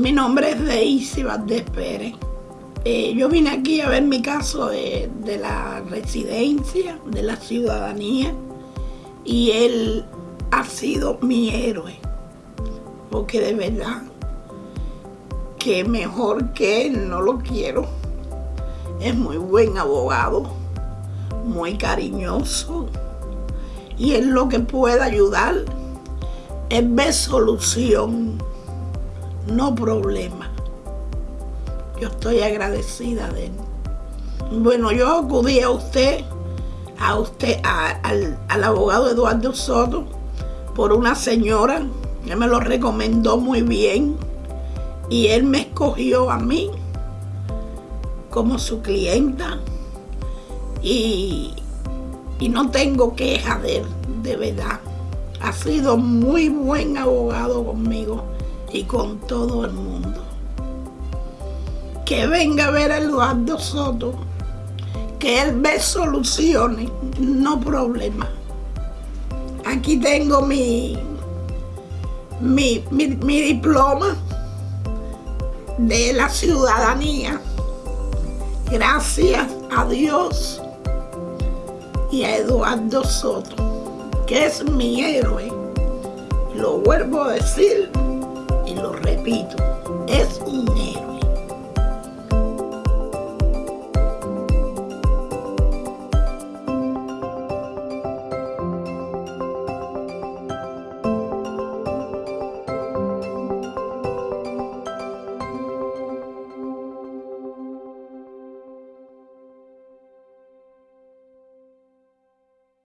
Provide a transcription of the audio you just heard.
Mi nombre es Deisy Valdés Pérez. Eh, yo vine aquí a ver mi caso de, la residencia, de la ciudadanía, y él ha sido mi héroe, porque de verdad que mejor que él no lo quiero. Es muy buen abogado, muy cariñoso, y él lo que puede ayudar es ver solución no problema. Yo estoy agradecida de él. Bueno, yo acudí a usted, a usted, al, al, abogado Eduardo Soto, por una señora que me lo recomendó muy bien y él me escogió a mí como su clienta y, y no tengo queja de él, de verdad. Ha sido muy buen abogado conmigo y con todo el mundo. Que venga a ver a Eduardo Soto, que él ve soluciones, no problemas. Aquí tengo mi, mi, mi, mi diploma de la ciudadanía. Gracias a Dios y a Eduardo Soto, que es mi héroe. Lo vuelvo a decir repito, es un.